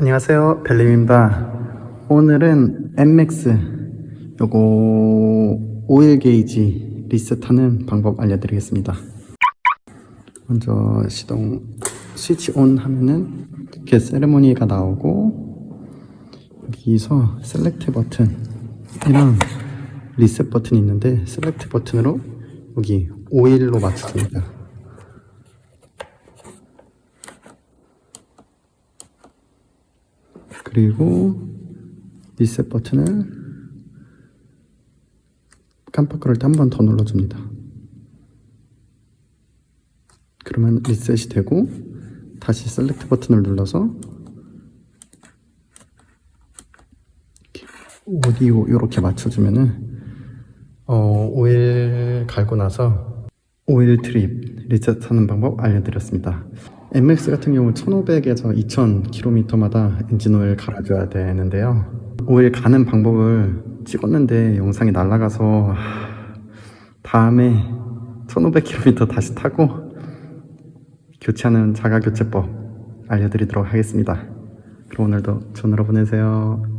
안녕하세요. 벨림입니다. 오늘은 MX 요거 오일 게이지 리셋하는 방법 알려드리겠습니다. 먼저 시동 스위치 온 하면은 이렇게 세레모니가 나오고 여기서 select 버튼이랑 리셋 버튼이 있는데 select 버튼으로 여기 오일로 맞춰줍니다 그리고 리셋 버튼을 깜빡 그럴 때한 번 더 눌러줍니다. 그러면 리셋이 되고 다시 select 버튼을 눌러서 ODO 이렇게 맞춰주면은 어, 오일 갈고 나서 오일 trip 리셋하는 방법 알려드렸습니다. MX 같은 경우 1500에서 2000km마다 엔진 오일 갈아줘야 되는데요. 오일 가는 방법을 찍었는데 영상이 날라가서 다음에 1500km 다시 타고 교체하는 자가 교체법 알려드리도록 하겠습니다. 그럼 오늘도 하루 보내세요.